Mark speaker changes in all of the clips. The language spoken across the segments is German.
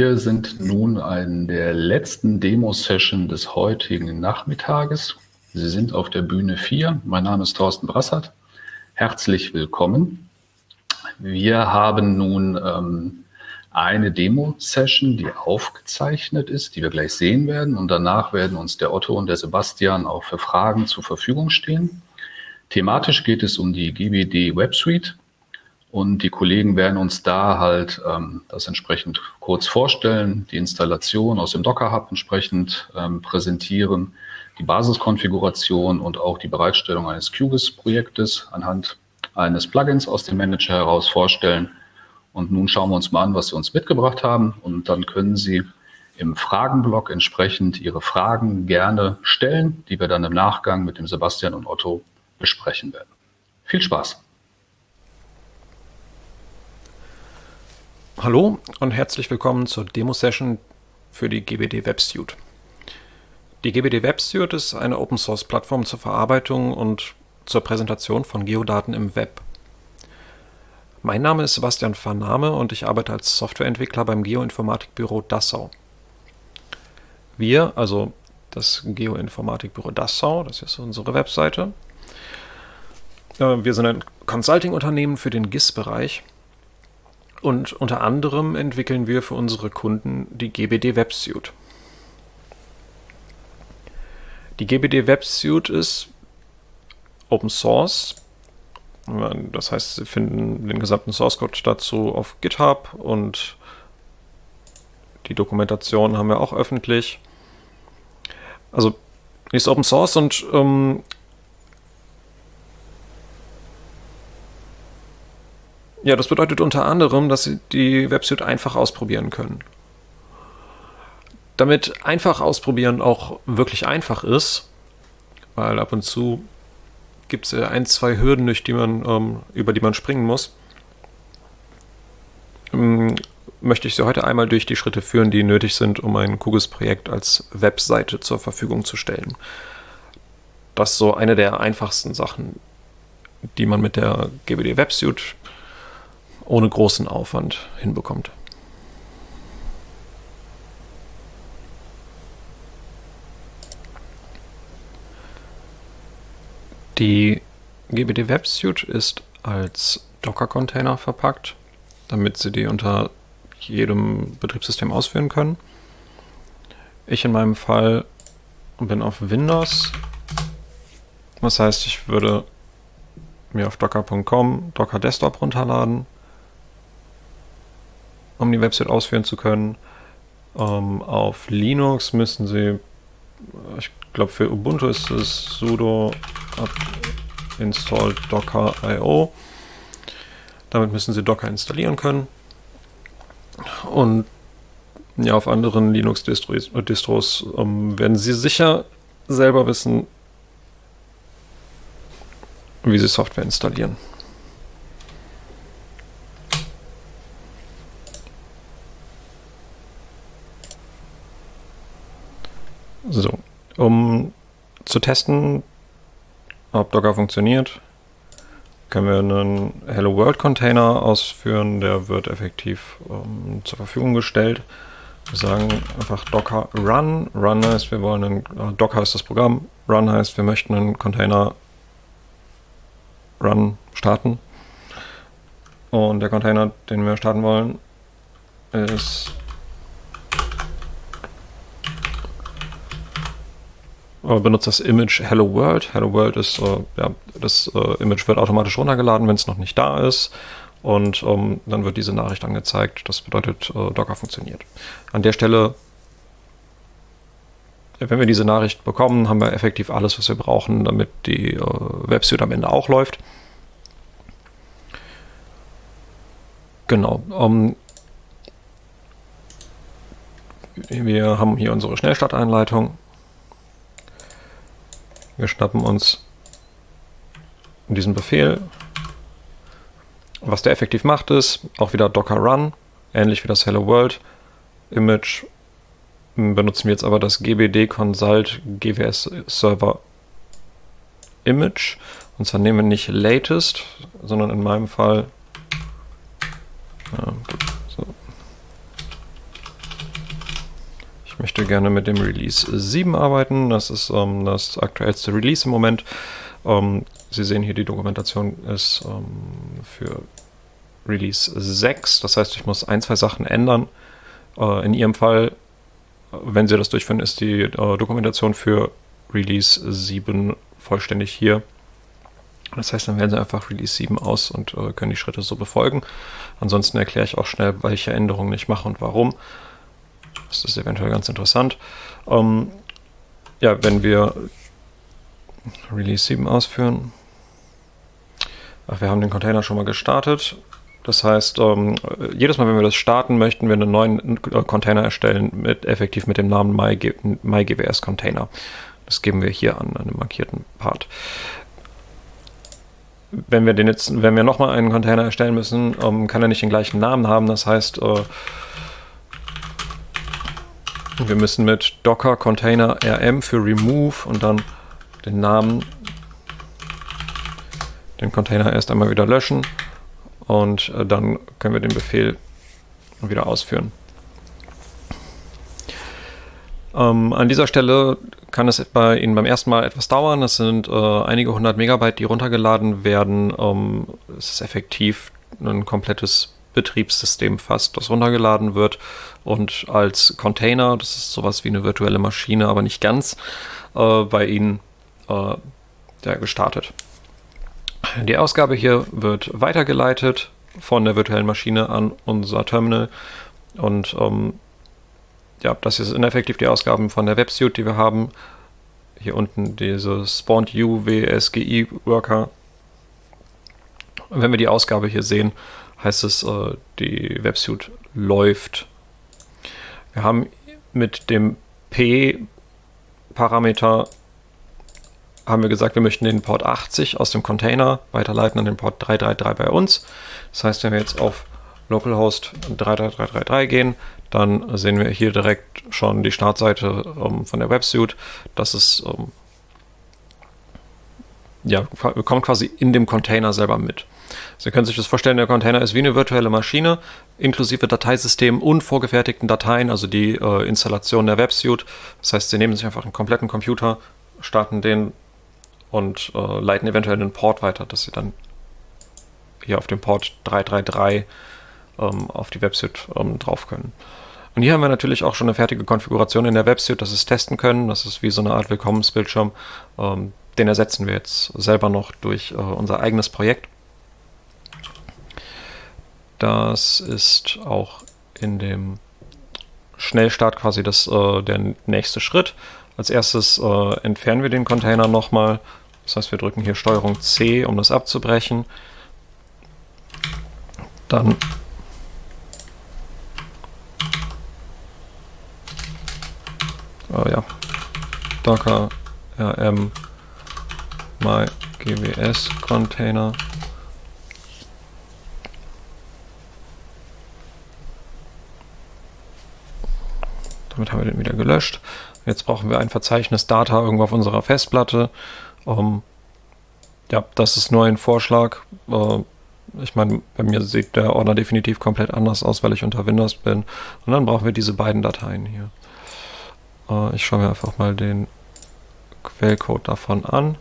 Speaker 1: Wir sind nun in der letzten Demo-Session des heutigen Nachmittages. Sie sind auf der Bühne 4. Mein Name ist Thorsten Brassert. Herzlich willkommen. Wir haben nun ähm, eine Demo-Session, die aufgezeichnet ist, die wir gleich sehen werden. Und danach werden uns der Otto und der Sebastian auch für Fragen zur Verfügung stehen. Thematisch geht es um die GBD Web Suite. Und die Kollegen werden uns da halt ähm, das entsprechend kurz vorstellen, die Installation aus dem Docker Hub entsprechend ähm, präsentieren, die Basiskonfiguration und auch die Bereitstellung eines QGIS-Projektes anhand eines Plugins aus dem Manager heraus vorstellen. Und nun schauen wir uns mal an, was Sie uns mitgebracht haben. Und dann können Sie im Fragenblock entsprechend Ihre Fragen gerne stellen, die wir dann im Nachgang mit dem Sebastian und Otto besprechen werden. Viel Spaß!
Speaker 2: Hallo und herzlich willkommen zur Demo-Session für die GBD WebSuite. Die GBD WebSuite ist eine Open-Source-Plattform zur Verarbeitung und zur Präsentation von Geodaten im Web. Mein Name ist Sebastian Vernahme und ich arbeite als Softwareentwickler beim Geoinformatikbüro Dassau. Wir, also das Geoinformatikbüro Dassau, das ist unsere Webseite, äh, wir sind ein Consulting-Unternehmen für den GIS-Bereich und unter anderem entwickeln wir für unsere Kunden die GBD WebSuite. Die GBD WebSuite ist Open Source. Das heißt, Sie finden den gesamten Source Code dazu auf GitHub und die Dokumentation haben wir auch öffentlich. Also, ist Open Source und ähm, Ja, das bedeutet unter anderem, dass Sie die Website einfach ausprobieren können. Damit einfach ausprobieren auch wirklich einfach ist, weil ab und zu gibt es ein, zwei Hürden, durch die man, ähm, über die man springen muss, ähm, möchte ich Sie heute einmal durch die Schritte führen, die nötig sind, um ein QGIS-Projekt als Webseite zur Verfügung zu stellen. Das ist so eine der einfachsten Sachen, die man mit der GBD WebSuite ohne großen Aufwand hinbekommt. Die GBD Web Suite ist als Docker-Container verpackt, damit Sie die unter jedem Betriebssystem ausführen können. Ich in meinem Fall bin auf Windows. Das heißt, ich würde mir auf docker.com Docker Desktop runterladen um die Website ausführen zu können. Ähm, auf Linux müssen Sie, ich glaube für Ubuntu ist es sudo install docker io. Damit müssen Sie Docker installieren können. Und ja, auf anderen Linux-Distros Distros, ähm, werden Sie sicher selber wissen, wie Sie Software installieren. So, um zu testen, ob Docker funktioniert, können wir einen Hello World Container ausführen. Der wird effektiv ähm, zur Verfügung gestellt. Wir sagen einfach Docker Run. Run heißt, wir wollen einen, äh, Docker ist das Programm. Run heißt, wir möchten einen Container Run starten. Und der Container, den wir starten wollen, ist benutzt das Image Hello World. Hello World ist, äh, ja, das äh, Image wird automatisch runtergeladen, wenn es noch nicht da ist. Und ähm, dann wird diese Nachricht angezeigt. Das bedeutet, äh, Docker funktioniert. An der Stelle, wenn wir diese Nachricht bekommen, haben wir effektiv alles, was wir brauchen, damit die äh, Websuite am Ende auch läuft. Genau. Ähm, wir haben hier unsere Schnellstarteinleitung. Wir schnappen uns diesen Befehl. Was der effektiv macht, ist auch wieder docker run, ähnlich wie das Hello World Image. Benutzen wir jetzt aber das gbd consult gws server image. Und zwar nehmen wir nicht latest, sondern in meinem Fall ja, möchte gerne mit dem Release 7 arbeiten. Das ist ähm, das aktuellste Release im Moment. Ähm, Sie sehen hier, die Dokumentation ist ähm, für Release 6. Das heißt, ich muss ein, zwei Sachen ändern. Äh, in Ihrem Fall, wenn Sie das durchführen, ist die äh, Dokumentation für Release 7 vollständig hier. Das heißt, dann wählen Sie einfach Release 7 aus und äh, können die Schritte so befolgen. Ansonsten erkläre ich auch schnell, welche Änderungen ich mache und warum. Das ist eventuell ganz interessant. Ähm, ja, wenn wir Release 7 ausführen. Ach, wir haben den Container schon mal gestartet. Das heißt, ähm, jedes Mal, wenn wir das starten, möchten wir einen neuen Container erstellen, mit, effektiv mit dem Namen MyGWS Container. Das geben wir hier an, an einem markierten Part. Wenn wir den jetzt, wenn wir nochmal einen Container erstellen müssen, ähm, kann er nicht den gleichen Namen haben. Das heißt, äh, wir müssen mit Docker Container rm für Remove und dann den Namen, den Container erst einmal wieder löschen und äh, dann können wir den Befehl wieder ausführen. Ähm, an dieser Stelle kann es bei Ihnen beim ersten Mal etwas dauern. Es sind äh, einige hundert Megabyte, die runtergeladen werden. Ähm, es ist effektiv ein komplettes Betriebssystem fast, das runtergeladen wird und als Container, das ist sowas wie eine virtuelle Maschine, aber nicht ganz, äh, bei Ihnen äh, ja, gestartet. Die Ausgabe hier wird weitergeleitet von der virtuellen Maschine an unser Terminal und ähm, ja, das sind effektiv die Ausgaben von der Websuite, die wir haben. Hier unten diese Spawned U WSGI Worker. Wenn wir die Ausgabe hier sehen, heißt es, äh, die Websuite läuft. Wir haben mit dem P-Parameter haben wir gesagt, wir möchten den Port 80 aus dem Container weiterleiten an den Port 333 bei uns. Das heißt, wenn wir jetzt auf localhost 33333 gehen, dann sehen wir hier direkt schon die Startseite ähm, von der Websuite. Das ist ähm, ja, kommt quasi in dem Container selber mit. Sie können sich das vorstellen, der Container ist wie eine virtuelle Maschine, inklusive Dateisystem und vorgefertigten Dateien, also die äh, Installation der Websuite. Das heißt, Sie nehmen sich einfach einen kompletten Computer, starten den und äh, leiten eventuell einen Port weiter, dass Sie dann hier auf dem Port 333 ähm, auf die Websuite ähm, drauf können. Und hier haben wir natürlich auch schon eine fertige Konfiguration in der Websuite, dass wir es testen können. Das ist wie so eine Art Willkommensbildschirm. Ähm, den ersetzen wir jetzt selber noch durch äh, unser eigenes Projekt. Das ist auch in dem Schnellstart quasi das, äh, der nächste Schritt. Als erstes äh, entfernen wir den Container nochmal. Das heißt, wir drücken hier STRG C, um das abzubrechen. Dann oh ja, Docker rm my GWS Container. Damit haben wir den wieder gelöscht. Jetzt brauchen wir ein Verzeichnis Data irgendwo auf unserer Festplatte. Ähm, ja, das ist nur ein Vorschlag. Äh, ich meine, bei mir sieht der Ordner definitiv komplett anders aus, weil ich unter Windows bin. Und dann brauchen wir diese beiden Dateien hier. Äh, ich schaue mir einfach mal den Quellcode davon an.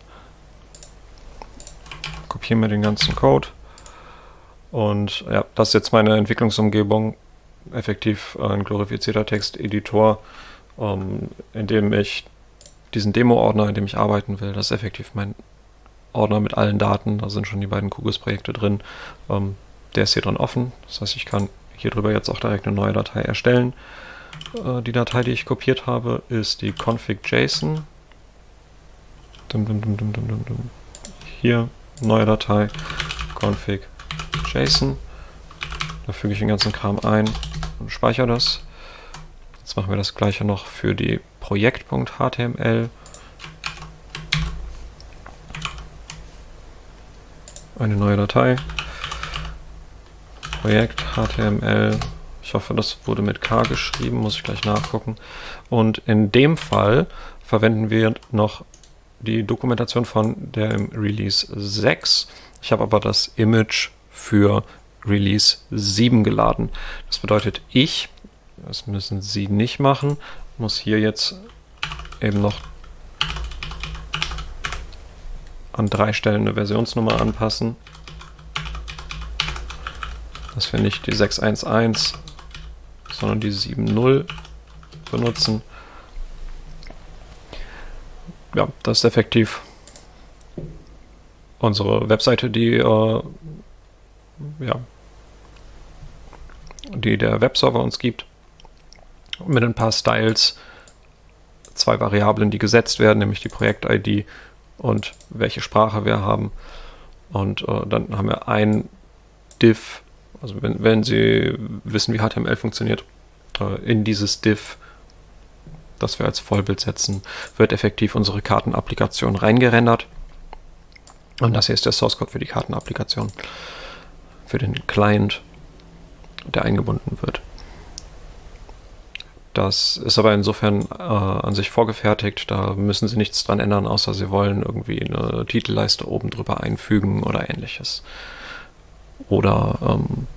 Speaker 2: Kopieren wir den ganzen Code. Und ja, das ist jetzt meine Entwicklungsumgebung. Effektiv ein glorifizierter Texteditor, ähm, in dem ich diesen Demo-Ordner, in dem ich arbeiten will, das ist effektiv mein Ordner mit allen Daten. Da sind schon die beiden QGIS-Projekte drin. Ähm, der ist hier drin offen. Das heißt, ich kann hier drüber jetzt auch direkt eine neue Datei erstellen. Äh, die Datei, die ich kopiert habe, ist die config.json. Hier, neue Datei, config.json. Da füge ich den ganzen Kram ein und speichere das. Jetzt machen wir das gleiche noch für die Projekt.html. Eine neue Datei. Projekt HTML ich hoffe, das wurde mit K geschrieben, muss ich gleich nachgucken. Und in dem Fall verwenden wir noch die Dokumentation von der Release 6. Ich habe aber das Image für Release 7 geladen. Das bedeutet, ich, das müssen Sie nicht machen, muss hier jetzt eben noch an drei Stellen eine Versionsnummer anpassen. Dass wir nicht die 611, sondern die 7.0 benutzen. Ja, das ist effektiv unsere Webseite, die äh, ja, die der Webserver uns gibt. Mit ein paar Styles, zwei Variablen, die gesetzt werden, nämlich die Projekt-ID und welche Sprache wir haben. Und äh, dann haben wir ein Div, also wenn, wenn Sie wissen, wie HTML funktioniert, äh, in dieses Div, das wir als Vollbild setzen, wird effektiv unsere Kartenapplikation reingerendert. Und das hier ist der Source Code für die Kartenapplikation, für den Client, der eingebunden wird. Das ist aber insofern äh, an sich vorgefertigt. Da müssen Sie nichts dran ändern, außer Sie wollen irgendwie eine Titelleiste oben drüber einfügen oder ähnliches. Oder ähm,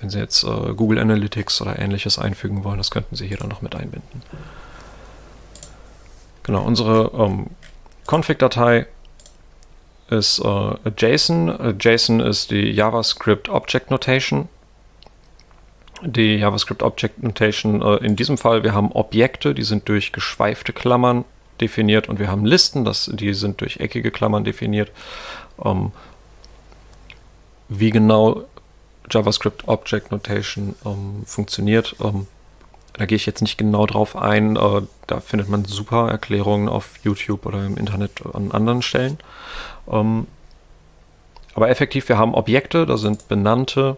Speaker 2: wenn Sie jetzt äh, Google Analytics oder ähnliches einfügen wollen, das könnten Sie hier dann noch mit einbinden. Genau, unsere ähm, Config-Datei ist äh, JSON. JSON ist die JavaScript Object Notation die JavaScript Object Notation äh, in diesem Fall, wir haben Objekte, die sind durch geschweifte Klammern definiert und wir haben Listen, das, die sind durch eckige Klammern definiert. Ähm, wie genau JavaScript Object Notation ähm, funktioniert, ähm, da gehe ich jetzt nicht genau drauf ein. Da findet man super Erklärungen auf YouTube oder im Internet an anderen Stellen. Ähm, aber effektiv, wir haben Objekte, da sind benannte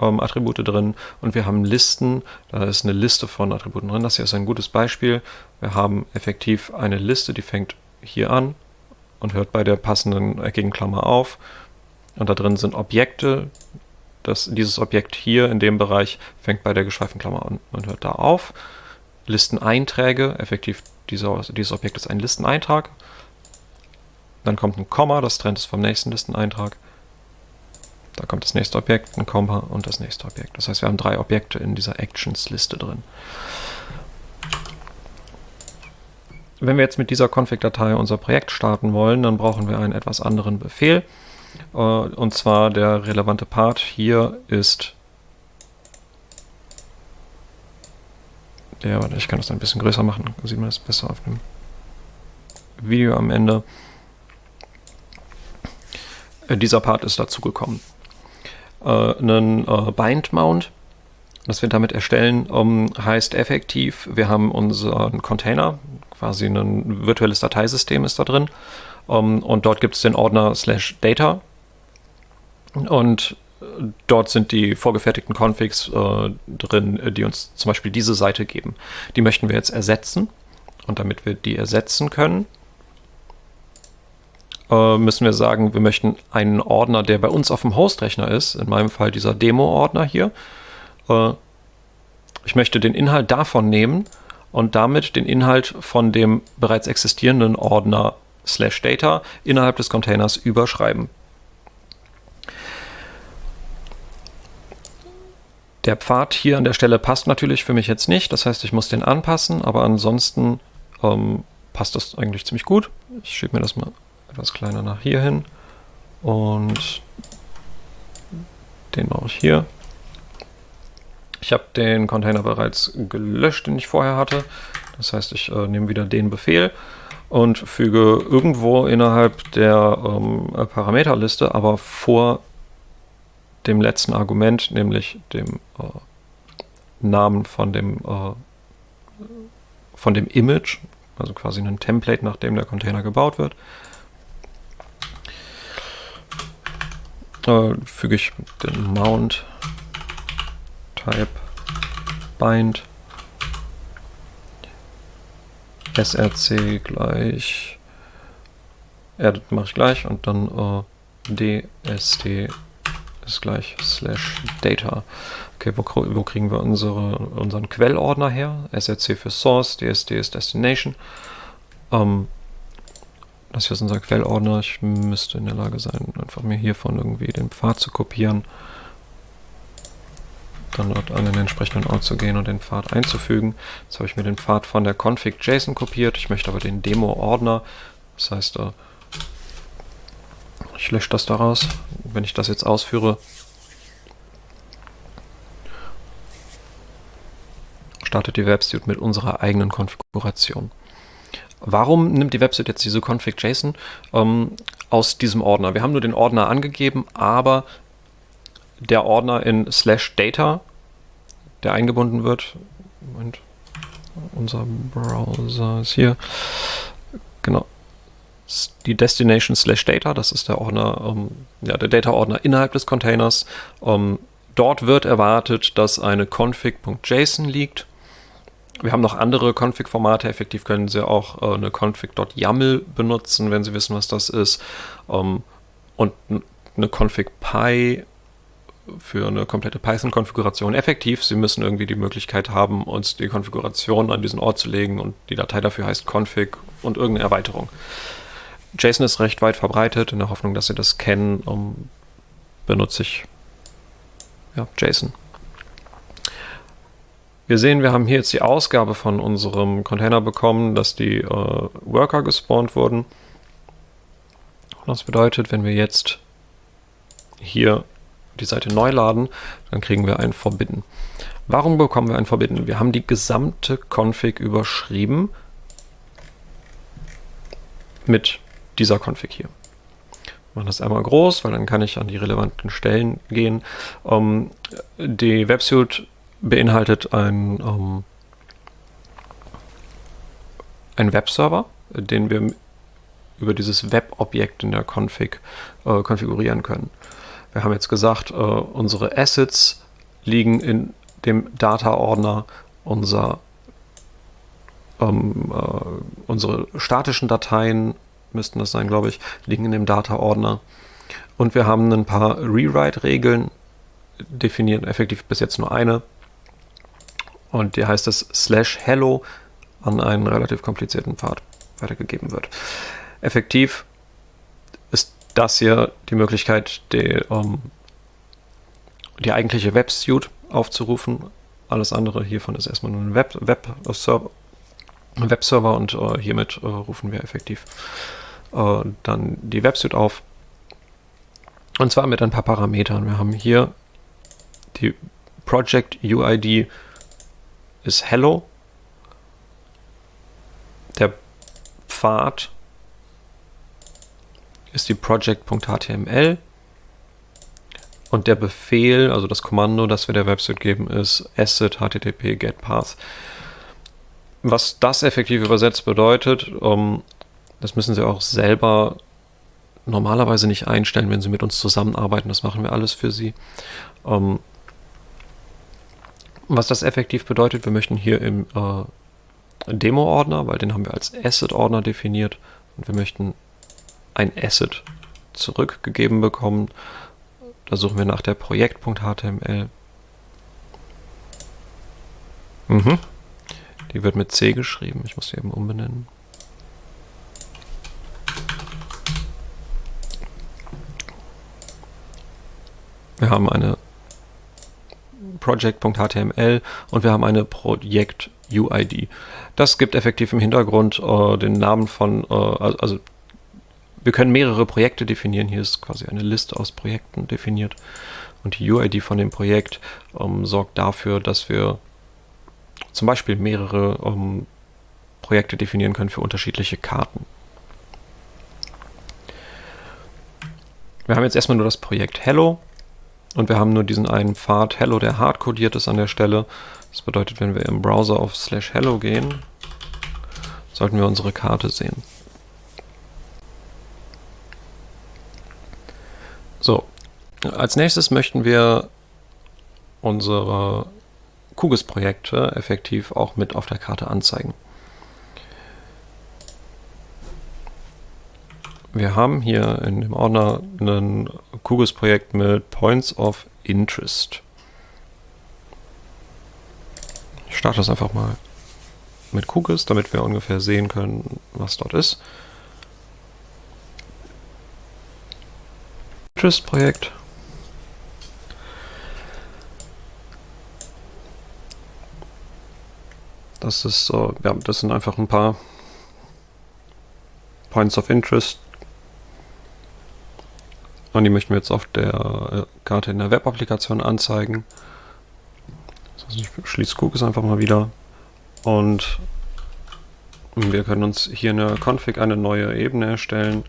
Speaker 2: ähm, Attribute drin und wir haben Listen. Da ist eine Liste von Attributen drin. Das hier ist ein gutes Beispiel. Wir haben effektiv eine Liste, die fängt hier an und hört bei der passenden eckigen Klammer auf. Und da drin sind Objekte. Das, dieses Objekt hier in dem Bereich fängt bei der geschweiften Klammer an und hört da auf. Listeneinträge, effektiv dieser, dieses Objekt ist ein Listeneintrag. Dann kommt ein Komma, das trennt es vom nächsten Listeneintrag. Da kommt das nächste Objekt, ein Komma und das nächste Objekt. Das heißt, wir haben drei Objekte in dieser Actions-Liste drin. Wenn wir jetzt mit dieser Config-Datei unser Projekt starten wollen, dann brauchen wir einen etwas anderen Befehl. Äh, und zwar der relevante Part hier ist der, ich kann das ein bisschen größer machen, sieht man das besser auf dem Video am Ende. Äh, dieser Part ist dazugekommen äh, einen äh, Bind-Mount. Was wir damit erstellen, um, heißt effektiv, wir haben unseren Container, quasi ein virtuelles Dateisystem ist da drin. Um, und dort gibt es den Ordner slash data. Und dort sind die vorgefertigten Configs äh, drin, die uns zum Beispiel diese Seite geben. Die möchten wir jetzt ersetzen. Und damit wir die ersetzen können, äh, müssen wir sagen, wir möchten einen Ordner, der bei uns auf dem Hostrechner ist, in meinem Fall dieser Demo-Ordner hier. Äh, ich möchte den Inhalt davon nehmen und damit den Inhalt von dem bereits existierenden Ordner slash data innerhalb des Containers überschreiben. Der Pfad hier an der Stelle passt natürlich für mich jetzt nicht, das heißt, ich muss den anpassen, aber ansonsten ähm, passt das eigentlich ziemlich gut. Ich schiebe mir das mal etwas kleiner nach hier hin und den mache ich hier. Ich habe den Container bereits gelöscht, den ich vorher hatte. Das heißt, ich äh, nehme wieder den Befehl und füge irgendwo innerhalb der ähm, Parameterliste, aber vor dem letzten Argument, nämlich dem äh, Namen von dem, äh, von dem Image, also quasi ein Template, nach dem der Container gebaut wird, äh, füge ich den Mount Type Bind src gleich edit mache ich gleich und dann äh, dst ist gleich slash data. Okay, wo, wo kriegen wir unsere, unseren Quellordner her? src für Source, dsd ist Destination. Ähm, das hier ist unser Quellordner. Ich müsste in der Lage sein, einfach mir hiervon irgendwie den Pfad zu kopieren. Dann dort an den entsprechenden Ort zu gehen und den Pfad einzufügen. Jetzt habe ich mir den Pfad von der config.json kopiert. Ich möchte aber den Demo-Ordner, das heißt, äh, ich lösche das daraus. Wenn ich das jetzt ausführe, startet die Websuite mit unserer eigenen Konfiguration. Warum nimmt die Website jetzt diese config.json ähm, aus diesem Ordner? Wir haben nur den Ordner angegeben, aber der Ordner in slash data, der eingebunden wird, Moment, unser Browser ist hier, genau, die Destination slash data, das ist der Ordner, ähm, ja, der Data-Ordner innerhalb des Containers. Ähm, dort wird erwartet, dass eine config.json liegt wir haben noch andere Config-Formate. Effektiv können Sie auch äh, eine config.yaml benutzen, wenn Sie wissen, was das ist. Ähm, und eine config.py für eine komplette Python-Konfiguration. Effektiv, Sie müssen irgendwie die Möglichkeit haben, uns die Konfiguration an diesen Ort zu legen und die Datei dafür heißt config und irgendeine Erweiterung. JSON ist recht weit verbreitet. In der Hoffnung, dass Sie das kennen, um, benutze ich ja, JSON. Wir sehen, wir haben hier jetzt die Ausgabe von unserem Container bekommen, dass die äh, Worker gespawnt wurden. Das bedeutet, wenn wir jetzt hier die Seite neu laden, dann kriegen wir ein Forbidden. Warum bekommen wir ein Forbidden? Wir haben die gesamte Config überschrieben mit dieser Config hier. Ich mache das einmal groß, weil dann kann ich an die relevanten Stellen gehen. Ähm, die Websuite beinhaltet ein, ähm, ein Webserver, den wir über dieses Web-Objekt in der Config äh, konfigurieren können. Wir haben jetzt gesagt, äh, unsere Assets liegen in dem Data-Ordner, unser, ähm, äh, unsere statischen Dateien, müssten das sein, glaube ich, liegen in dem Data-Ordner. Und wir haben ein paar Rewrite-Regeln definiert, effektiv bis jetzt nur eine, und hier heißt es slash hello an einen relativ komplizierten Pfad weitergegeben wird. Effektiv das hier die Möglichkeit, die, um, ähm, die eigentliche Web-Suite aufzurufen. Alles andere hiervon ist erstmal nur ein Web-Server Web und uh, hiermit uh, rufen wir effektiv uh, dann die Websuite auf. Und zwar mit ein paar Parametern. Wir haben hier die Project UID ist Hello. Der Pfad ist die project.html und der Befehl, also das Kommando, das wir der Website geben, ist asset http get. Was das effektiv übersetzt bedeutet, um, ähm, das müssen Sie auch selber normalerweise nicht einstellen, wenn Sie mit uns zusammenarbeiten. Das machen wir alles für Sie. Um, ähm, was das effektiv bedeutet, wir möchten hier im äh, Demo-Ordner, weil den haben wir als Asset-Ordner definiert und wir möchten ein Asset zurückgegeben bekommen. Da suchen wir nach der Projekt.html. Mhm. Die wird mit C geschrieben. Ich muss sie eben umbenennen. Wir haben eine project.html und wir haben eine Projekt-UID. Das gibt effektiv im Hintergrund äh, den Namen von, äh, also wir können mehrere Projekte definieren. Hier ist quasi eine Liste aus Projekten definiert. Und die UID von dem Projekt ähm, sorgt dafür, dass wir zum Beispiel mehrere ähm, Projekte definieren können für unterschiedliche Karten. Wir haben jetzt erstmal nur das Projekt Hello und wir haben nur diesen einen Pfad Hello, der hardcodiert ist an der Stelle. Das bedeutet, wenn wir im Browser auf slash hello gehen, sollten wir unsere Karte sehen. So, als nächstes möchten wir unsere QGIS-Projekte effektiv auch mit auf der Karte anzeigen. Wir haben hier in dem Ordner ein QGIS-Projekt mit Points of Interest. Ich starte das einfach mal mit QGIS, damit wir ungefähr sehen können, was dort ist. Tschüss, Projekt. Das ist so, ja, das sind einfach ein paar Points of Interest. Und die möchten wir jetzt auf der äh, Karte in der Web-Applikation anzeigen. Also ich schließe Cookies einfach mal wieder. Und wir können uns hier in der Config eine neue Ebene erstellen.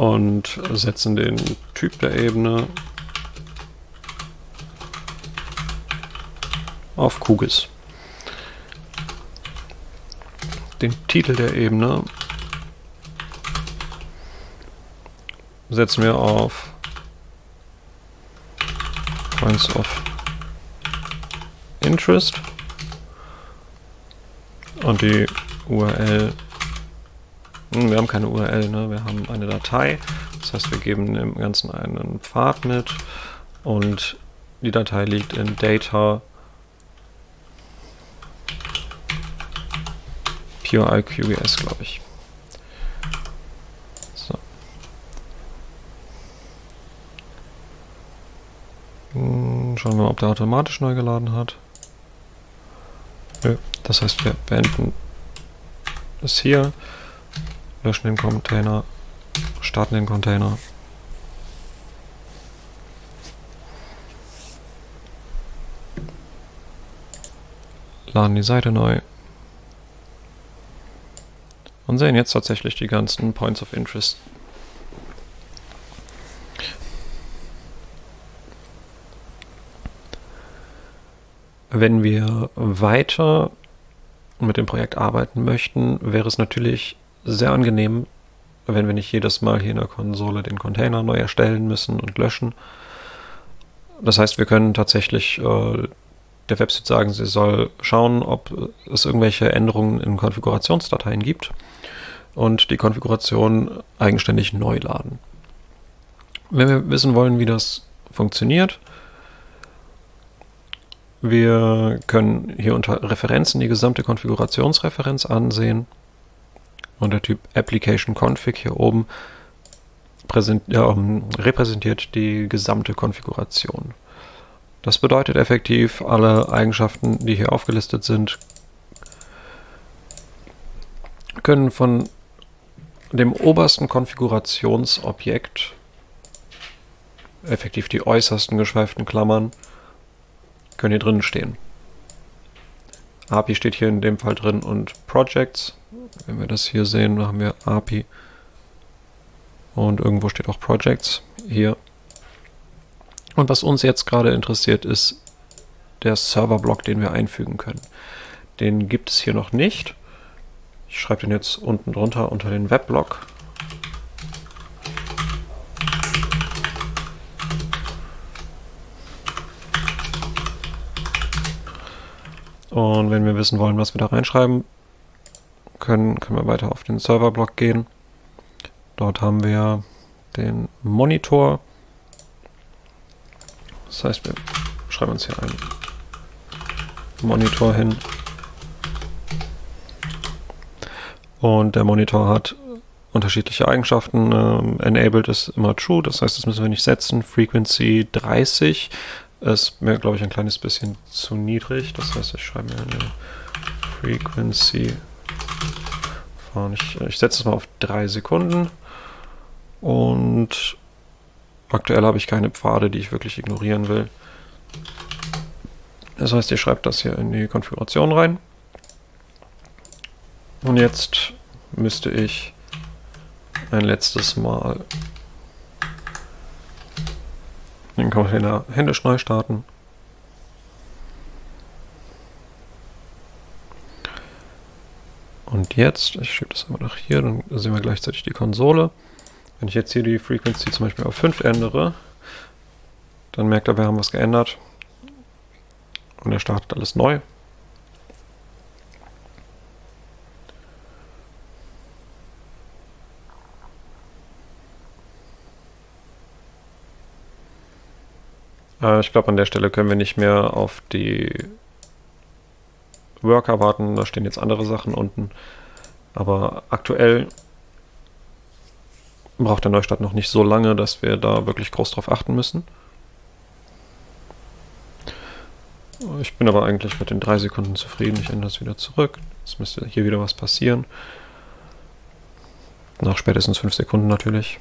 Speaker 2: Und setzen den Typ der Ebene auf Kugis. Den Titel der Ebene setzen wir auf Points of Interest und die URL wir haben keine URL, ne? wir haben eine Datei. Das heißt, wir geben dem Ganzen einen Pfad mit und die Datei liegt in Data PureIQGS, glaube ich. So. Hm, schauen wir mal, ob der automatisch neu geladen hat. Nö. Das heißt, wir beenden das hier, löschen den Container, starten den Container. Laden die Seite neu. Und sehen jetzt tatsächlich die ganzen Points of Interest. Wenn wir weiter mit dem Projekt arbeiten möchten, wäre es natürlich sehr angenehm, wenn wir nicht jedes Mal hier in der Konsole den Container neu erstellen müssen und löschen. Das heißt, wir können tatsächlich äh, der Website sagen, sie soll schauen, ob es irgendwelche Änderungen in Konfigurationsdateien gibt und die Konfiguration eigenständig neu laden. Wenn wir wissen wollen, wie das funktioniert, wir können hier unter Referenzen die gesamte Konfigurationsreferenz ansehen und der Typ Application Config hier oben ja, repräsentiert die gesamte Konfiguration. Das bedeutet effektiv, alle Eigenschaften, die hier aufgelistet sind, können von dem obersten Konfigurationsobjekt, effektiv die äußersten geschweiften Klammern, können hier drin stehen. API steht hier in dem Fall drin und Projects. Wenn wir das hier sehen, haben wir API und irgendwo steht auch Projects hier. Und was uns jetzt gerade interessiert, ist der Serverblock, den wir einfügen können. Den gibt es hier noch nicht. Ich schreibe den jetzt unten drunter unter den Webblock. Und wenn wir wissen wollen, was wir da reinschreiben können, können wir weiter auf den Serverblock gehen. Dort haben wir den Monitor. Das heißt, wir schreiben uns hier einen Monitor hin. Und der Monitor hat unterschiedliche Eigenschaften. Ähm, enabled ist immer true, das heißt, das müssen wir nicht setzen. Frequency 30 ist mir, glaube ich, ein kleines bisschen zu niedrig. Das heißt, ich schreibe mir eine Frequency ich, ich setze es mal auf drei Sekunden. Und aktuell habe ich keine Pfade, die ich wirklich ignorieren will. Das heißt, ihr schreibt das hier in die Konfiguration rein. Und jetzt müsste ich ein letztes Mal den Container händisch neu starten. Und jetzt, ich schiebe das einmal nach hier, dann sehen wir gleichzeitig die Konsole. Wenn ich jetzt hier die Frequency zum Beispiel auf 5 ändere, dann merkt er, wir haben was geändert. Und er startet alles neu. Äh, ich glaube, an der Stelle können wir nicht mehr auf die Worker warten. Da stehen jetzt andere Sachen unten. Aber aktuell braucht der Neustart noch nicht so lange, dass wir da wirklich groß drauf achten müssen. Ich bin aber eigentlich mit den drei Sekunden zufrieden. Ich ändere es wieder zurück. Jetzt müsste hier wieder was passieren. Nach spätestens fünf Sekunden natürlich.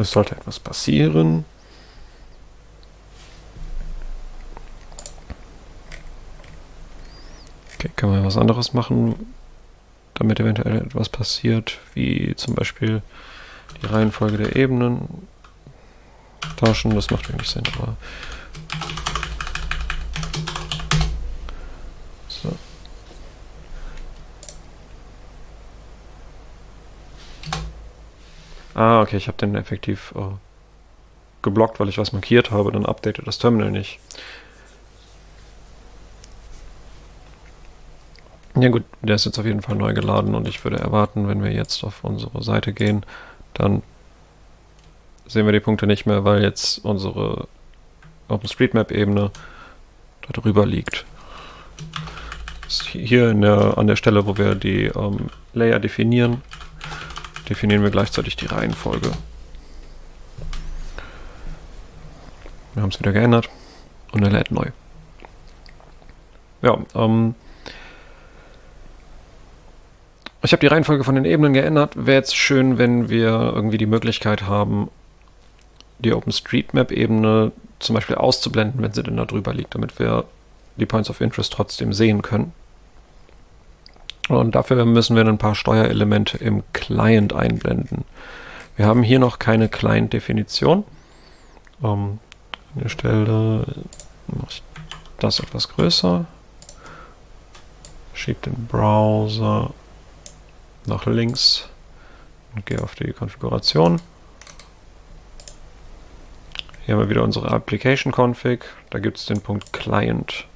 Speaker 2: Es sollte etwas passieren. Okay, kann man was anderes machen, damit eventuell etwas passiert, wie zum Beispiel die Reihenfolge der Ebenen tauschen. Das macht wenig Sinn, aber Ah, okay, ich habe den effektiv äh, geblockt, weil ich was markiert habe. Dann updatet das Terminal nicht. Ja gut, der ist jetzt auf jeden Fall neu geladen und ich würde erwarten, wenn wir jetzt auf unsere Seite gehen, dann sehen wir die Punkte nicht mehr, weil jetzt unsere OpenStreetMap-Ebene darüber liegt. Hier der, an der Stelle, wo wir die ähm, Layer definieren, definieren wir gleichzeitig die Reihenfolge. Wir haben es wieder geändert und er lädt neu. Ja, ähm, ich habe die Reihenfolge von den Ebenen geändert. Wäre jetzt schön, wenn wir irgendwie die Möglichkeit haben, die OpenStreetMap-Ebene zum Beispiel auszublenden, wenn sie denn da drüber liegt, damit wir die Points of Interest trotzdem sehen können. Und dafür müssen wir ein paar Steuerelemente im Client einblenden. Wir haben hier noch keine Client-Definition. Um, an der Stelle mache ich das etwas größer. Schiebe den Browser nach links und gehe auf die Konfiguration. Hier haben wir wieder unsere Application Config. Da gibt es den Punkt Client.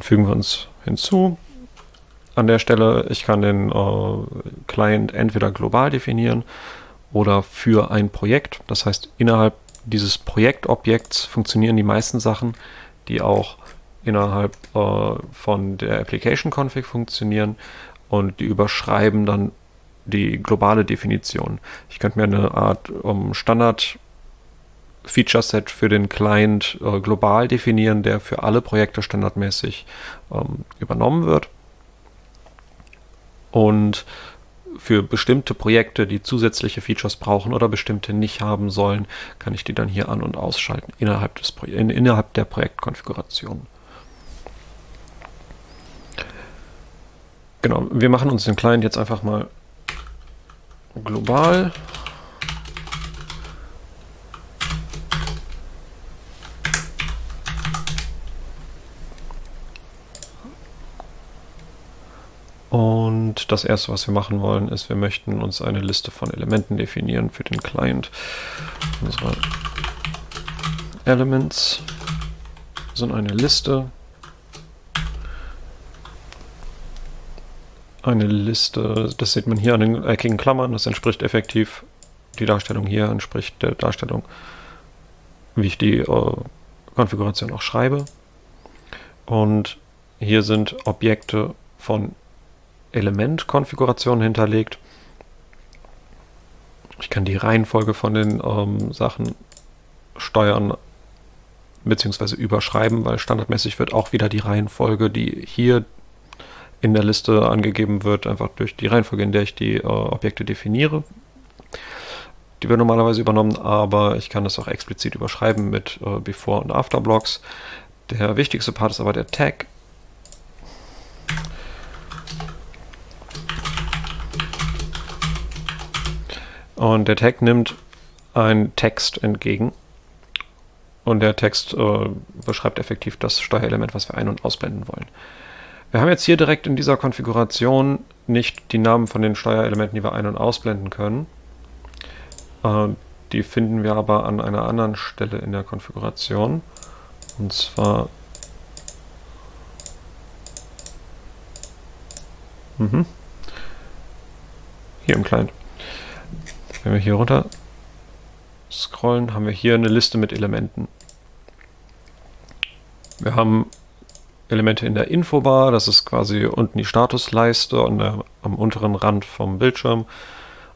Speaker 2: Fügen wir uns hinzu. An der Stelle, ich kann den äh, Client entweder global definieren oder für ein Projekt. Das heißt, innerhalb dieses Projektobjekts funktionieren die meisten Sachen, die auch innerhalb äh, von der Application Config funktionieren und die überschreiben dann die globale Definition. Ich könnte mir eine Art um, Standard Feature Set für den Client äh, global definieren, der für alle Projekte standardmäßig ähm, übernommen wird. Und für bestimmte Projekte, die zusätzliche Features brauchen oder bestimmte nicht haben sollen, kann ich die dann hier an- und ausschalten innerhalb, des Pro in, innerhalb der Projektkonfiguration. Genau, wir machen uns den Client jetzt einfach mal global Und das erste, was wir machen wollen, ist, wir möchten uns eine Liste von Elementen definieren für den Client. Unsere Elements sind eine Liste. Eine Liste, das sieht man hier an den eckigen Klammern, das entspricht effektiv, die Darstellung hier entspricht der Darstellung, wie ich die äh, Konfiguration auch schreibe. Und hier sind Objekte von Elementkonfiguration hinterlegt. Ich kann die Reihenfolge von den ähm, Sachen steuern bzw. überschreiben, weil standardmäßig wird auch wieder die Reihenfolge, die hier in der Liste angegeben wird, einfach durch die Reihenfolge, in der ich die äh, Objekte definiere. Die wird normalerweise übernommen, aber ich kann das auch explizit überschreiben mit äh, Before- und After-Blocks. Der wichtigste Part ist aber der Tag. Und der Tag nimmt einen Text entgegen. Und der Text äh, beschreibt effektiv das Steuerelement, was wir ein- und ausblenden wollen. Wir haben jetzt hier direkt in dieser Konfiguration nicht die Namen von den Steuerelementen, die wir ein- und ausblenden können. Äh, die finden wir aber an einer anderen Stelle in der Konfiguration. Und zwar... Mhm. Hier im Client. Wenn wir hier runter scrollen, haben wir hier eine Liste mit Elementen. Wir haben Elemente in der Infobar, das ist quasi unten die Statusleiste und der, am unteren Rand vom Bildschirm.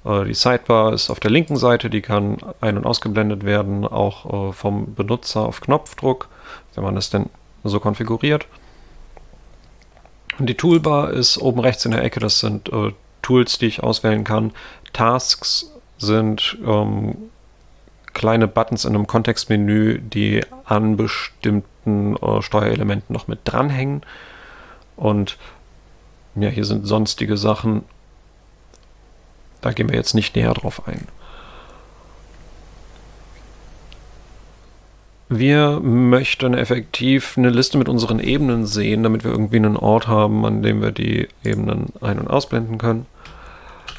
Speaker 2: Äh, die Sidebar ist auf der linken Seite, die kann ein- und ausgeblendet werden, auch äh, vom Benutzer auf Knopfdruck, wenn man das denn so konfiguriert. Und die Toolbar ist oben rechts in der Ecke, das sind äh, Tools, die ich auswählen kann. Tasks sind ähm, kleine Buttons in einem Kontextmenü, die an bestimmten äh, Steuerelementen noch mit dranhängen. Und ja, hier sind sonstige Sachen. Da gehen wir jetzt nicht näher drauf ein. Wir möchten effektiv eine Liste mit unseren Ebenen sehen, damit wir irgendwie einen Ort haben, an dem wir die Ebenen ein- und ausblenden können.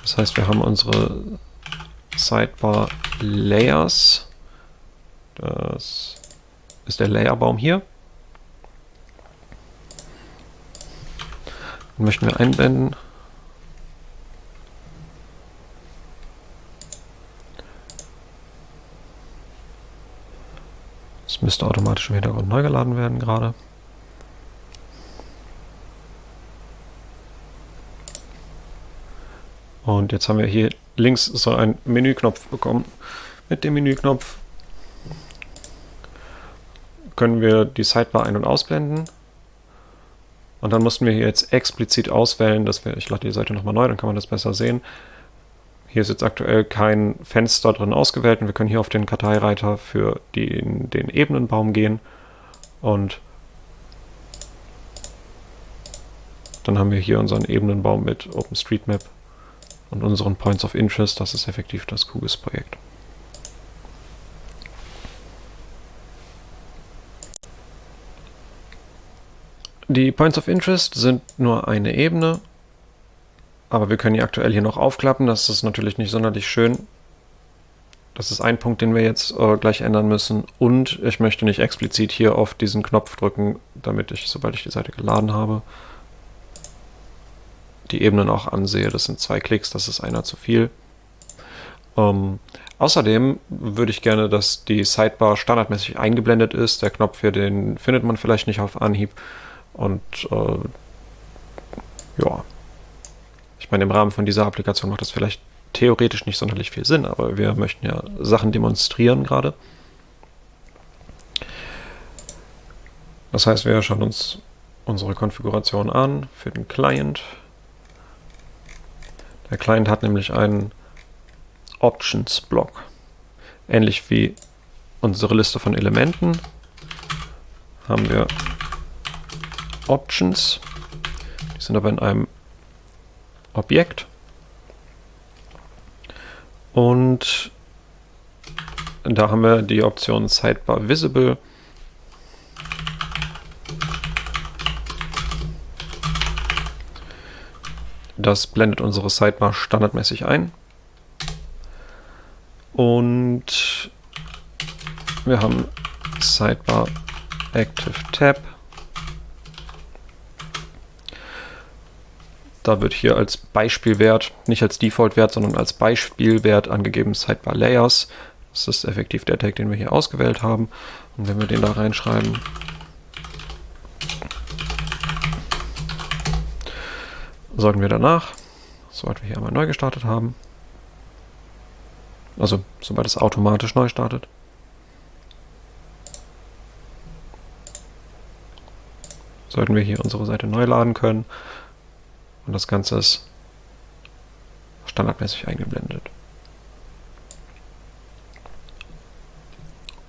Speaker 2: Das heißt, wir haben unsere Sidebar Layers. Das ist der Layerbaum hier. Den möchten wir einblenden. Es müsste automatisch im Hintergrund neu geladen werden gerade. Und jetzt haben wir hier links so einen Menüknopf bekommen. Mit dem Menüknopf können wir die Sidebar ein- und ausblenden. Und dann mussten wir hier jetzt explizit auswählen, dass wir, ich lade die Seite nochmal neu, dann kann man das besser sehen. Hier ist jetzt aktuell kein Fenster drin ausgewählt und wir können hier auf den Karteireiter für den, den Ebenenbaum gehen und dann haben wir hier unseren Ebenenbaum mit OpenStreetMap und unseren Points of Interest. Das ist effektiv das QGIS-Projekt. Die Points of Interest sind nur eine Ebene, aber wir können die aktuell hier noch aufklappen. Das ist natürlich nicht sonderlich schön. Das ist ein Punkt, den wir jetzt äh, gleich ändern müssen. Und ich möchte nicht explizit hier auf diesen Knopf drücken, damit ich, sobald ich die Seite geladen habe, die Ebenen auch ansehe. Das sind zwei Klicks, das ist einer zu viel. Ähm, außerdem würde ich gerne, dass die Sidebar standardmäßig eingeblendet ist. Der Knopf hier, den findet man vielleicht nicht auf Anhieb. Und äh, ja, ich meine, im Rahmen von dieser Applikation macht das vielleicht theoretisch nicht sonderlich viel Sinn, aber wir möchten ja Sachen demonstrieren gerade. Das heißt, wir schauen uns unsere Konfiguration an für den Client. Der Client hat nämlich einen Options-Block. Ähnlich wie unsere Liste von Elementen haben wir Options. Die sind aber in einem Objekt. Und da haben wir die Option Sidebar Visible. Das blendet unsere Sidebar standardmäßig ein. Und wir haben Sidebar Active Tab. Da wird hier als Beispielwert, nicht als Default-Wert, sondern als Beispielwert angegeben Sidebar Layers. Das ist effektiv der Tag, den wir hier ausgewählt haben. Und wenn wir den da reinschreiben, sorgen wir danach, sobald wir hier einmal neu gestartet haben. Also sobald es automatisch neu startet. Sollten wir hier unsere Seite neu laden können. Und das Ganze ist standardmäßig eingeblendet.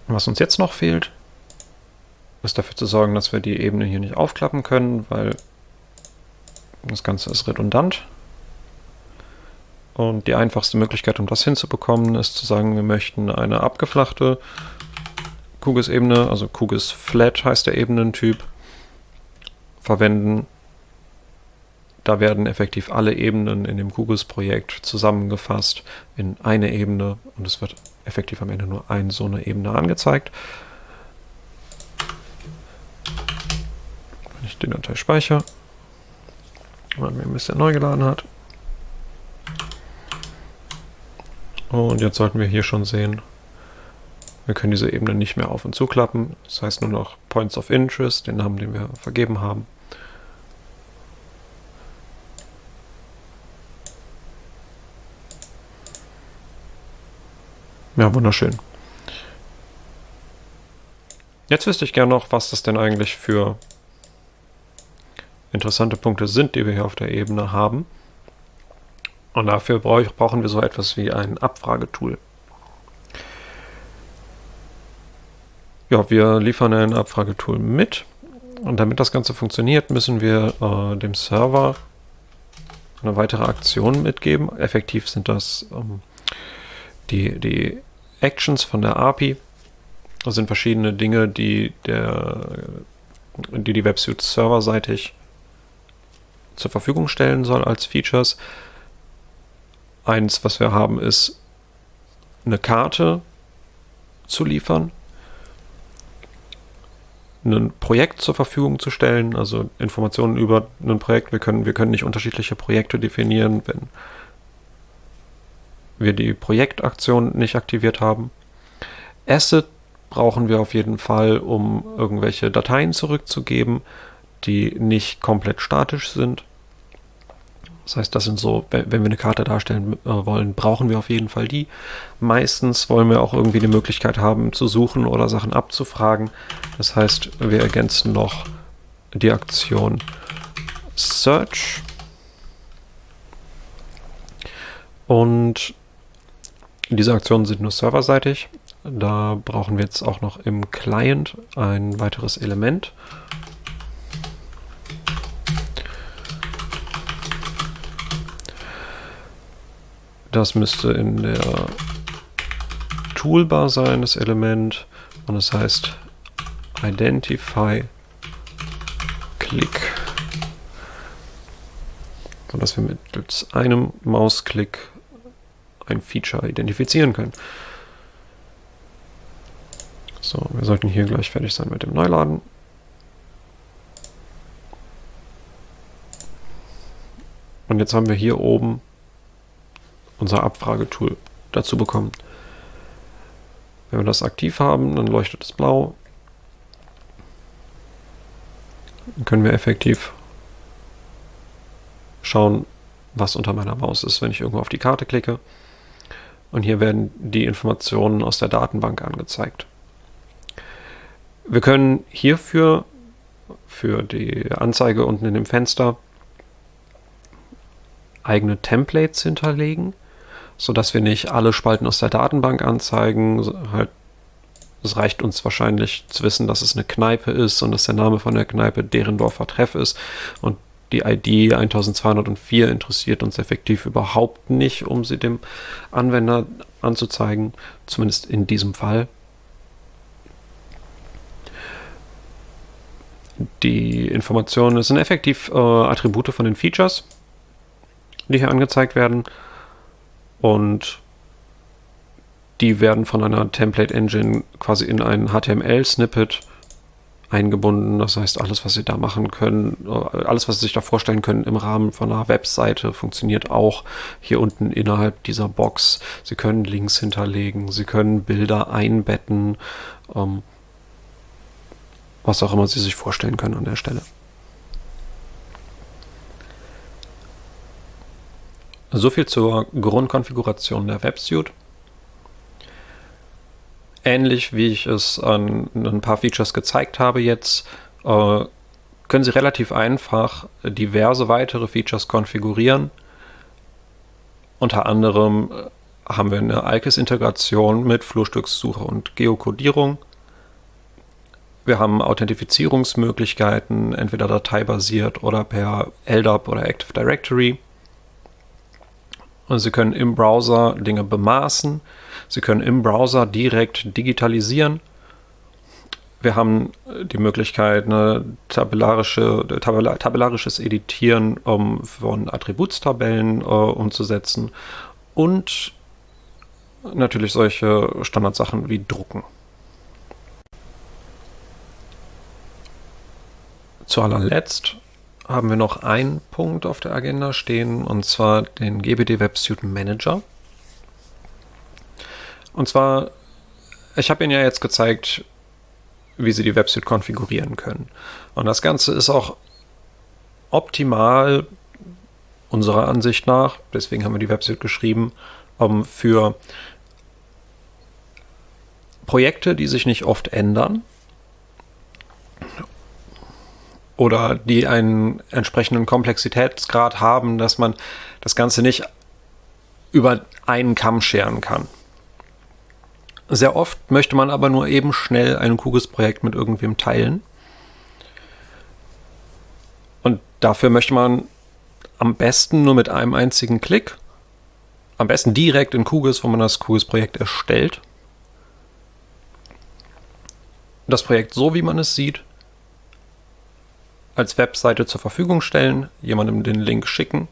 Speaker 2: Was uns jetzt noch fehlt, ist dafür zu sorgen, dass wir die Ebene hier nicht aufklappen können, weil das Ganze ist redundant. Und die einfachste Möglichkeit, um das hinzubekommen, ist zu sagen, wir möchten eine abgeflachte QGIS-Ebene, also QGIS Flat heißt der Ebenentyp, verwenden. Da werden effektiv alle Ebenen in dem QGIS-Projekt zusammengefasst in eine Ebene und es wird effektiv am Ende nur eine so eine Ebene angezeigt. Wenn ich die Datei speichere und mir ein bisschen neu geladen hat. Und jetzt sollten wir hier schon sehen, Wir können diese Ebene nicht mehr auf und zuklappen. Das heißt nur noch Points of Interest, den Namen, den wir vergeben haben. Ja, wunderschön. Jetzt wüsste ich gerne noch, was das denn eigentlich für interessante Punkte sind, die wir hier auf der Ebene haben. Und dafür brauchen wir so etwas wie ein Abfragetool. Ja, wir liefern ein Abfragetool mit. Und damit das Ganze funktioniert, müssen wir äh, dem Server eine weitere Aktion mitgeben. Effektiv sind das ähm, die, die Actions von der API. Das sind verschiedene Dinge, die der, die, die Websuite serverseitig zur Verfügung stellen soll als Features. Eins, was wir haben, ist eine Karte zu liefern, ein Projekt zur Verfügung zu stellen, also Informationen über ein Projekt. Wir können, wir können nicht unterschiedliche Projekte definieren, wenn wir die Projektaktion nicht aktiviert haben. Asset brauchen wir auf jeden Fall, um irgendwelche Dateien zurückzugeben, die nicht komplett statisch sind. Das heißt, das sind so, wenn wir eine Karte darstellen äh, wollen, brauchen wir auf jeden Fall die. Meistens wollen wir auch irgendwie die Möglichkeit haben, zu suchen oder Sachen abzufragen. Das heißt, wir ergänzen noch die Aktion Search. Und diese Aktionen sind nur serverseitig. Da brauchen wir jetzt auch noch im Client ein weiteres Element. Das müsste in der Toolbar sein, das Element. Und das heißt Identify Click. Sodass wir mittels einem Mausklick ein Feature identifizieren können. So, wir sollten hier gleich fertig sein mit dem Neuladen. Und jetzt haben wir hier oben unser Abfragetool dazu bekommen. Wenn wir das aktiv haben, dann leuchtet es blau. Dann können wir effektiv schauen, was unter meiner Maus ist, wenn ich irgendwo auf die Karte klicke. Und hier werden die Informationen aus der Datenbank angezeigt. Wir können hierfür, für die Anzeige unten in dem Fenster, eigene Templates hinterlegen sodass wir nicht alle Spalten aus der Datenbank anzeigen. Halt, es reicht uns wahrscheinlich zu wissen, dass es eine Kneipe ist und dass der Name von der Kneipe Derendorfer Treff ist. Und die ID 1204 interessiert uns effektiv überhaupt nicht, um sie dem Anwender anzuzeigen, zumindest in diesem Fall. Die Informationen sind effektiv äh, Attribute von den Features, die hier angezeigt werden. Und die werden von einer Template Engine quasi in ein HTML-Snippet eingebunden. Das heißt, alles, was Sie da machen können, äh, alles, was Sie sich da vorstellen können im Rahmen von einer Webseite, funktioniert auch hier unten innerhalb dieser Box. Sie können Links hinterlegen, Sie können Bilder einbetten, ähm, was auch immer Sie sich vorstellen können an der Stelle. So viel zur Grundkonfiguration der WebSuite. Ähnlich wie ich es an ein paar Features gezeigt habe jetzt, äh, können Sie relativ einfach diverse weitere Features konfigurieren. Unter anderem äh, haben wir eine Alkes-Integration mit Flurstückssuche und Geokodierung. Wir haben Authentifizierungsmöglichkeiten, entweder dateibasiert oder per LDAP oder Active Directory. Und Sie können im Browser Dinge bemaßen. Sie können im Browser direkt digitalisieren. Wir haben die Möglichkeit, eine tabellarische, tabella, tabellarisches Editieren um, von Attributstabellen äh, umzusetzen und natürlich solche Standardsachen wie Drucken. Zu allerletzt haben wir noch einen Punkt auf der Agenda stehen, und zwar den GBD Web Manager. Und zwar ich habe Ihnen ja jetzt gezeigt, wie Sie die Websuite konfigurieren können. Und das Ganze ist auch optimal unserer Ansicht nach, deswegen haben wir die Websuite geschrieben, um, für Projekte, die sich nicht oft ändern oder die einen entsprechenden Komplexitätsgrad haben, dass man das Ganze nicht über einen Kamm scheren kann. Sehr oft möchte man aber nur eben schnell ein QGIS-Projekt mit irgendwem teilen. Und dafür möchte man am besten nur mit einem einzigen Klick, am besten direkt in QGIS, wo man das QGIS-Projekt erstellt, das Projekt so, wie man es sieht, als Webseite zur Verfügung stellen, jemandem den Link schicken.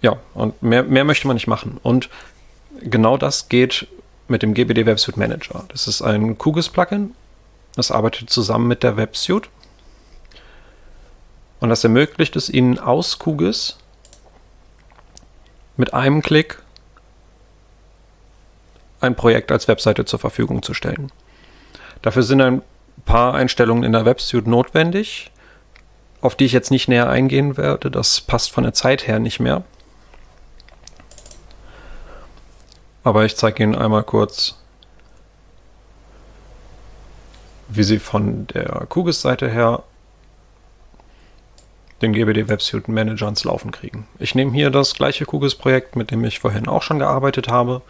Speaker 2: Ja, und mehr, mehr möchte man nicht machen. Und genau das geht mit dem GBD Websuite Manager. Das ist ein QGIS-Plugin. Das arbeitet zusammen mit der Websuite. Und das ermöglicht es Ihnen aus QGIS mit einem Klick ein Projekt als Webseite zur Verfügung zu stellen. Dafür sind ein paar Einstellungen in der Websuite notwendig, auf die ich jetzt nicht näher eingehen werde. Das passt von der Zeit her nicht mehr. Aber ich zeige Ihnen einmal kurz, wie Sie von der QGIS-Seite her den GBD Websuite Manager ins Laufen kriegen. Ich nehme hier das gleiche QGIS-Projekt, mit dem ich vorhin auch schon gearbeitet habe.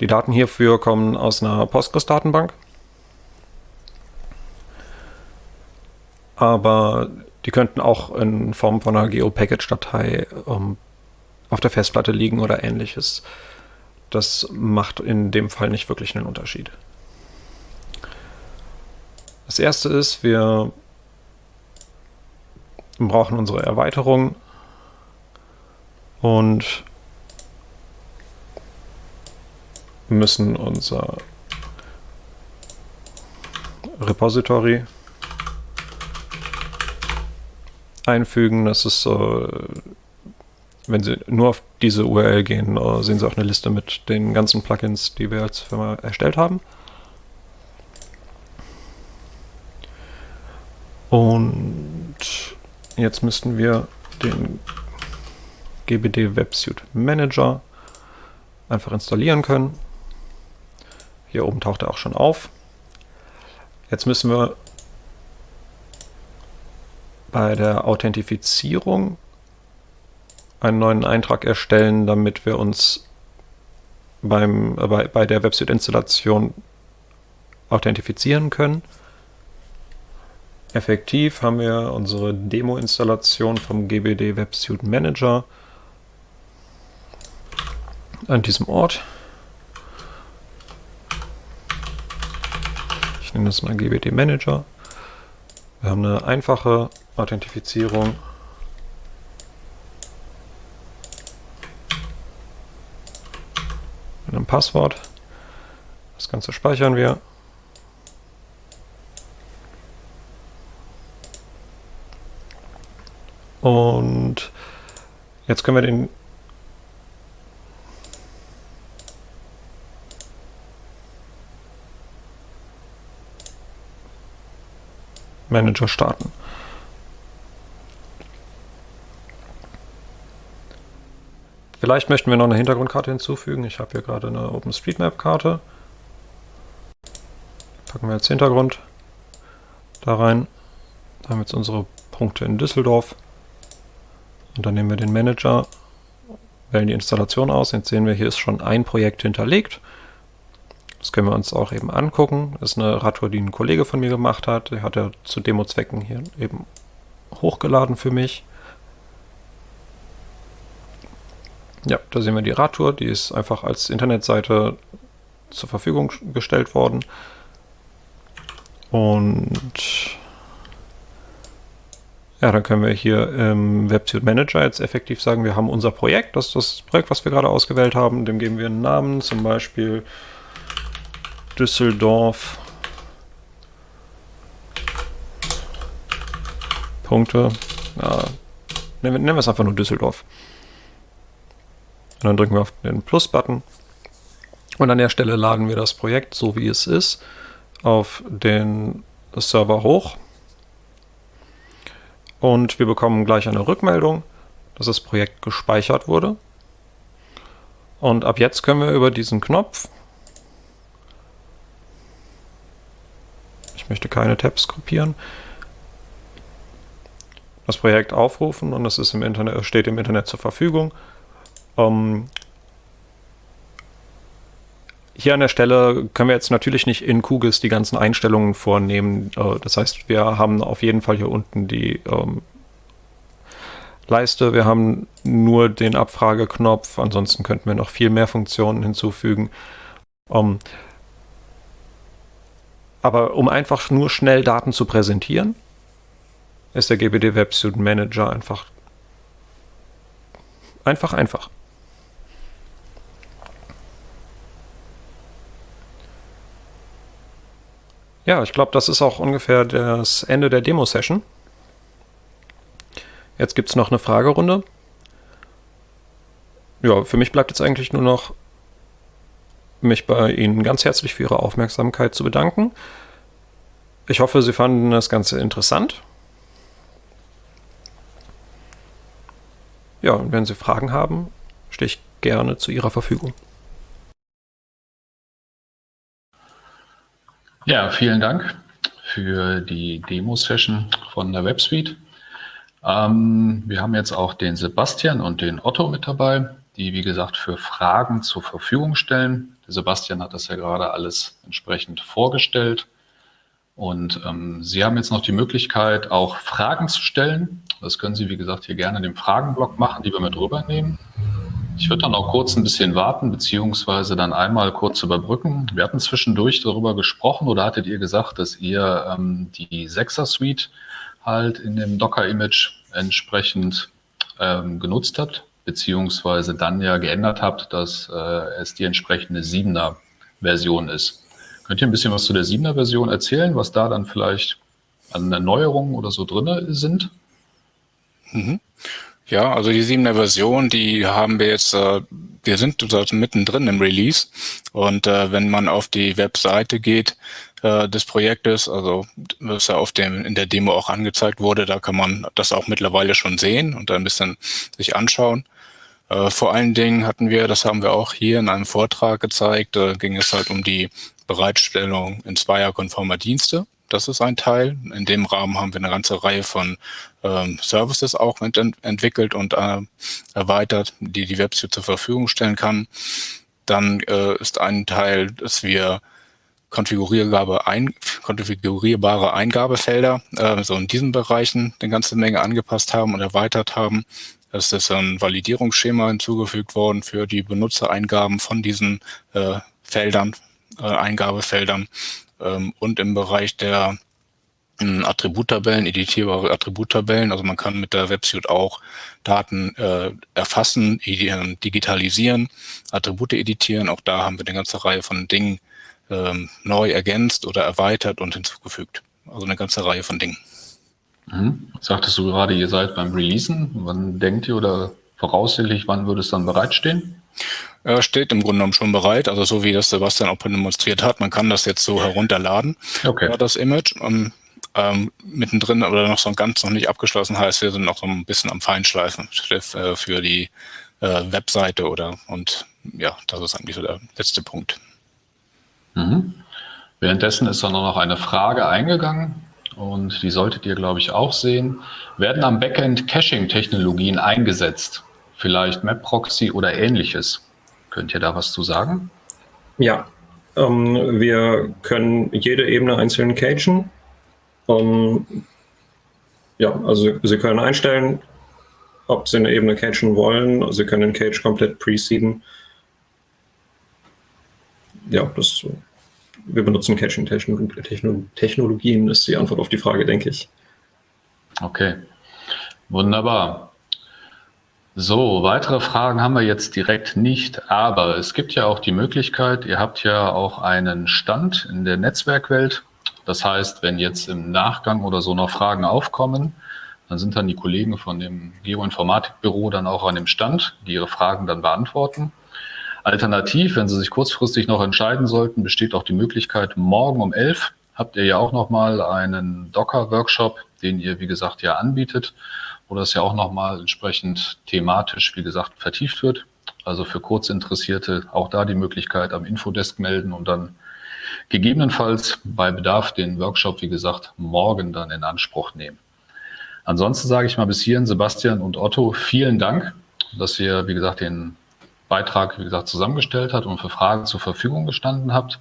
Speaker 2: Die Daten hierfür kommen aus einer Postgres-Datenbank. Aber die könnten auch in Form von einer Geo-Package-Datei um, auf der Festplatte liegen oder ähnliches. Das macht in dem Fall nicht wirklich einen Unterschied. Das erste ist, wir brauchen unsere Erweiterung und müssen unser Repository einfügen. Das ist so, wenn Sie nur auf diese URL gehen, äh, sehen Sie auch eine Liste mit den ganzen Plugins, die wir als Firma erstellt haben. Und jetzt müssten wir den GBD Websuite Manager einfach installieren können. Hier oben taucht er auch schon auf. Jetzt müssen wir bei der Authentifizierung einen neuen Eintrag erstellen, damit wir uns beim, äh, bei, bei der Websuite-Installation authentifizieren können. Effektiv haben wir unsere Demo-Installation vom GBD Websuite Manager an diesem Ort. Ich nenne das mal GBD Manager. Wir haben eine einfache Authentifizierung. Mit einem Passwort. Das Ganze speichern wir. Und jetzt können wir den Manager starten. Vielleicht möchten wir noch eine Hintergrundkarte hinzufügen. Ich habe hier gerade eine OpenStreetMap-Karte. Packen wir jetzt Hintergrund da rein. Da haben wir jetzt unsere Punkte in Düsseldorf. Und dann nehmen wir den Manager, wählen die Installation aus. Jetzt sehen wir, hier ist schon ein Projekt hinterlegt. Das können wir uns auch eben angucken. Das ist eine Radtour, die ein Kollege von mir gemacht hat. Der hat er zu Demo-Zwecken hier eben hochgeladen für mich. Ja, da sehen wir die Radtour, die ist einfach als Internetseite zur Verfügung gestellt worden. Und ja, dann können wir hier im Websuite Manager jetzt effektiv sagen, wir haben unser Projekt, das ist das Projekt, was wir gerade ausgewählt haben, dem geben wir einen Namen, zum Beispiel Düsseldorf Punkte. Ja, nennen wir es einfach nur Düsseldorf. Und dann drücken wir auf den Plus-Button. Und an der Stelle laden wir das Projekt, so wie es ist, auf den Server hoch. Und wir bekommen gleich eine Rückmeldung, dass das Projekt gespeichert wurde. Und ab jetzt können wir über diesen Knopf, ich möchte keine Tabs kopieren, das Projekt aufrufen und es steht im Internet zur Verfügung. Ähm, hier an der Stelle können wir jetzt natürlich nicht in QGIS die ganzen Einstellungen vornehmen. Äh, das heißt, wir haben auf jeden Fall hier unten die ähm, Leiste. Wir haben nur den Abfrageknopf. Ansonsten könnten wir noch viel mehr Funktionen hinzufügen. Ähm, aber um einfach nur schnell Daten zu präsentieren, ist der GBD Websuit Manager einfach einfach einfach. Ja, ich glaube, das ist auch ungefähr das Ende der Demo-Session. Jetzt gibt es noch eine Fragerunde. Ja, für mich bleibt jetzt eigentlich nur noch, mich bei Ihnen ganz herzlich für Ihre Aufmerksamkeit zu bedanken. Ich hoffe, Sie fanden das Ganze interessant. Ja, und wenn Sie Fragen haben, stehe ich gerne zu Ihrer Verfügung.
Speaker 1: Ja, vielen Dank für die Demo-Session von der WebSuite. Ähm, wir haben jetzt auch den Sebastian und den Otto mit dabei, die, wie gesagt, für Fragen zur Verfügung stellen. Der Sebastian hat das ja gerade alles entsprechend vorgestellt. Und ähm, Sie haben jetzt noch die Möglichkeit, auch Fragen zu stellen. Das können Sie, wie gesagt, hier gerne in dem Fragenblock machen, die wir mit rübernehmen. Ich würde dann auch kurz ein bisschen warten, beziehungsweise dann einmal kurz überbrücken. Wir hatten zwischendurch darüber gesprochen oder hattet ihr gesagt, dass ihr ähm, die 6er Suite halt in dem Docker-Image entsprechend ähm, genutzt habt, beziehungsweise dann ja geändert habt, dass äh, es die entsprechende 7er Version ist. Könnt ihr ein bisschen was zu der 7er Version erzählen, was da dann vielleicht an Erneuerungen oder so drin sind?
Speaker 3: Mhm. Ja, also die 7er Version, die haben wir jetzt, äh, wir sind also mittendrin im Release und äh, wenn man auf die Webseite geht äh, des Projektes, also was ja auf dem in der Demo auch angezeigt wurde, da kann man das auch mittlerweile schon sehen und ein bisschen sich anschauen. Äh, vor allen Dingen hatten wir, das haben wir auch hier in einem Vortrag gezeigt, äh, ging es halt um die Bereitstellung in zweierkonformer Dienste. Das ist ein Teil. In dem Rahmen haben wir eine ganze Reihe von ähm, Services auch ent entwickelt und äh, erweitert, die die Website zur Verfügung stellen kann. Dann äh, ist ein Teil, dass wir konfigurierbare, ein, konfigurierbare Eingabefelder äh, so in diesen Bereichen eine ganze Menge angepasst haben und erweitert haben. Es ist ein Validierungsschema hinzugefügt worden für die Benutzereingaben von diesen äh, Feldern, äh, Eingabefeldern. Ähm, und im Bereich der ähm, Attributtabellen, editierbare Attributtabellen. Also man kann mit der Websuite auch Daten äh, erfassen, ähm, digitalisieren, Attribute editieren. Auch da haben wir eine ganze Reihe von Dingen ähm, neu ergänzt oder erweitert und hinzugefügt. Also eine ganze Reihe von Dingen.
Speaker 1: Mhm. Sagtest du gerade, ihr seid beim Releasen. Wann denkt ihr oder voraussichtlich, wann würde es dann bereitstehen?
Speaker 3: Äh, steht im Grunde genommen schon bereit. Also so wie das Sebastian auch demonstriert hat, man kann das jetzt so herunterladen, okay. Das Image. Ähm, ähm, mittendrin oder noch so ganz noch nicht abgeschlossen heißt, wir sind noch so ein bisschen am Feinschleifen äh, für die äh, Webseite oder und ja, das ist eigentlich so der letzte Punkt.
Speaker 1: Mhm. Währenddessen ist dann noch eine Frage eingegangen und die solltet ihr, glaube ich, auch sehen. Werden am Backend Caching-Technologien eingesetzt? Vielleicht MapProxy oder ähnliches? Könnt ihr da was zu sagen?
Speaker 2: Ja, ähm, wir können jede Ebene einzeln cachen. Ähm, ja, also Sie können einstellen, ob Sie eine Ebene cachen wollen. Sie können den Cache komplett preceden. Ja, das, wir benutzen Caching-Technologien, ist die Antwort auf die Frage, denke ich.
Speaker 1: Okay, wunderbar. So, weitere Fragen haben wir jetzt direkt nicht, aber es gibt ja auch die Möglichkeit, ihr habt ja auch einen Stand in der Netzwerkwelt. Das heißt, wenn jetzt im Nachgang oder so noch Fragen aufkommen, dann sind dann die Kollegen von dem Geoinformatikbüro dann auch an dem Stand, die ihre Fragen dann beantworten. Alternativ, wenn Sie sich kurzfristig noch entscheiden sollten, besteht auch die Möglichkeit, morgen um 11 habt ihr ja auch nochmal einen Docker-Workshop, den ihr, wie gesagt, ja anbietet, das ja auch nochmal entsprechend thematisch, wie gesagt, vertieft wird. Also für Kurzinteressierte auch da die Möglichkeit am Infodesk melden und dann gegebenenfalls bei Bedarf den Workshop, wie gesagt, morgen dann in Anspruch nehmen. Ansonsten sage ich mal bis hierhin, Sebastian und Otto, vielen Dank, dass ihr, wie gesagt, den Beitrag, wie gesagt, zusammengestellt habt und für Fragen zur Verfügung gestanden habt.